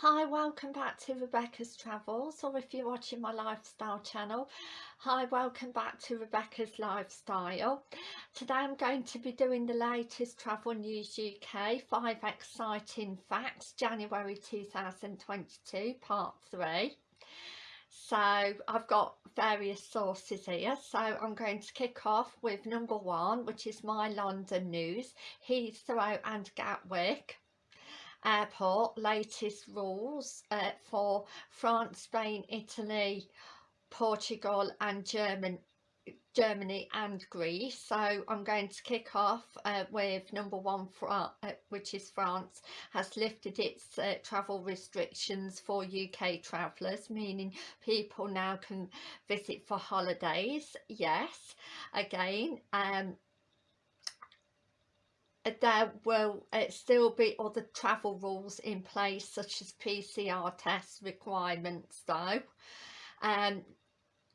Hi, welcome back to Rebecca's Travels, or if you're watching my lifestyle channel, hi, welcome back to Rebecca's Lifestyle. Today I'm going to be doing the latest Travel News UK, 5 exciting facts, January 2022, part 3. So I've got various sources here, so I'm going to kick off with number one, which is my London news, Heathrow and Gatwick airport latest rules uh, for France, Spain, Italy, Portugal and German, Germany and Greece. So I'm going to kick off uh, with number one, uh, which is France, has lifted its uh, travel restrictions for UK travellers, meaning people now can visit for holidays. Yes, again, um, there will uh, still be other travel rules in place such as PCR test requirements though. Um,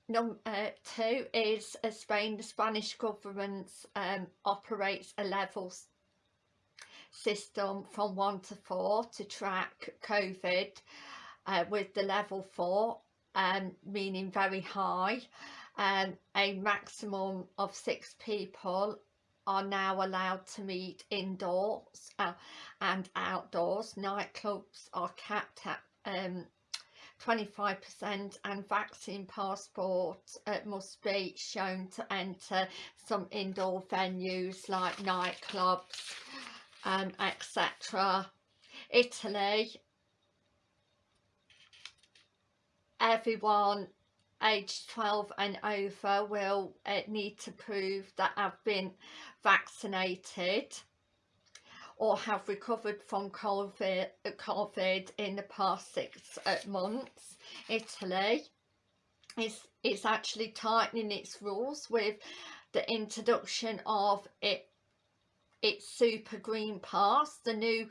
Number uh, two is uh, Spain. The Spanish government um, operates a level system from one to four to track COVID uh, with the level four um, meaning very high. Um, a maximum of six people are now allowed to meet indoors uh, and outdoors. Nightclubs are capped at um, 25% and vaccine passport uh, must be shown to enter some indoor venues like nightclubs um, etc. Italy, everyone aged 12 and over will uh, need to prove that have been vaccinated or have recovered from COVID, COVID in the past six uh, months. Italy is, is actually tightening its rules with the introduction of it, its Super Green Pass. The new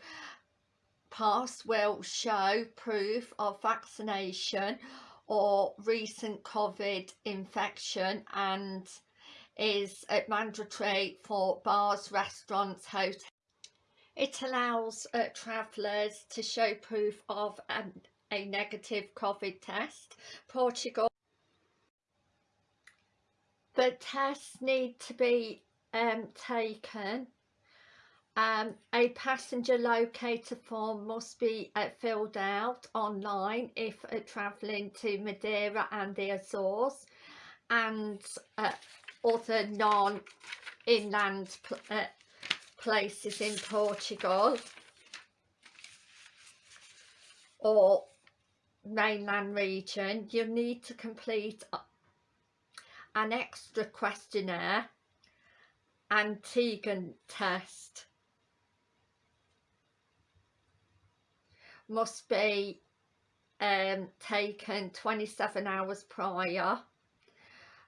pass will show proof of vaccination or recent COVID infection and is mandatory for bars, restaurants, hotels. It allows uh, travellers to show proof of an, a negative COVID test. Portugal. The tests need to be um, taken um, a passenger locator form must be uh, filled out online if uh, travelling to Madeira and the Azores and uh, other non-inland pl uh, places in Portugal or mainland region you need to complete an extra questionnaire antigen test must be um, taken 27 hours prior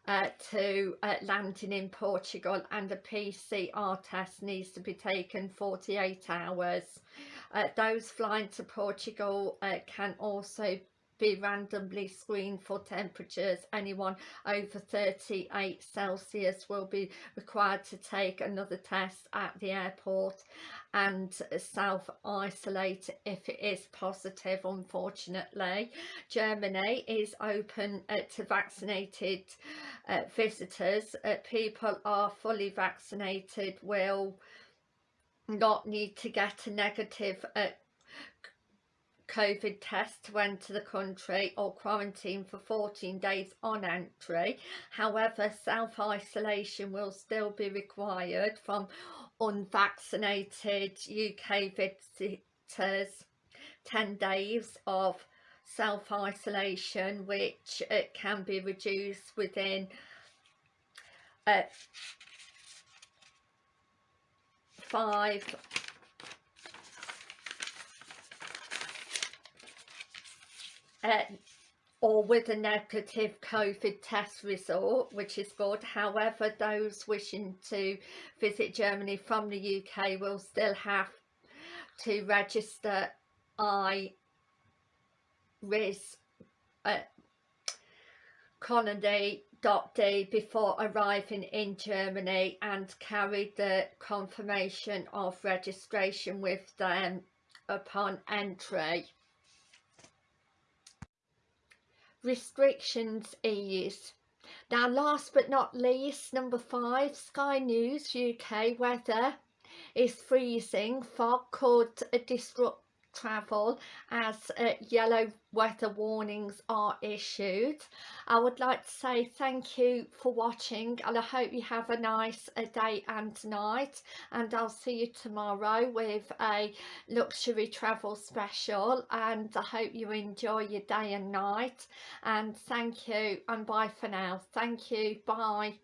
uh, to uh, landing in Portugal and a PCR test needs to be taken 48 hours. Uh, those flying to Portugal uh, can also be randomly screened for temperatures. Anyone over 38 Celsius will be required to take another test at the airport and self-isolate if it is positive unfortunately. Germany is open uh, to vaccinated uh, visitors. Uh, people are fully vaccinated will not need to get a negative uh, COVID test to enter the country or quarantine for 14 days on entry. However, self-isolation will still be required from unvaccinated UK visitors 10 days of self-isolation which it uh, can be reduced within uh, five uh, or with a negative COVID test result, which is good. However, those wishing to visit Germany from the UK will still have to register I RIS uh, D before arriving in Germany and carry the confirmation of registration with them upon entry. Restrictions ease. Now last but not least, number five, Sky News UK weather is freezing. Fog could disrupt travel as uh, yellow weather warnings are issued. I would like to say thank you for watching and I hope you have a nice uh, day and night and I'll see you tomorrow with a luxury travel special and I hope you enjoy your day and night and thank you and bye for now. Thank you. Bye.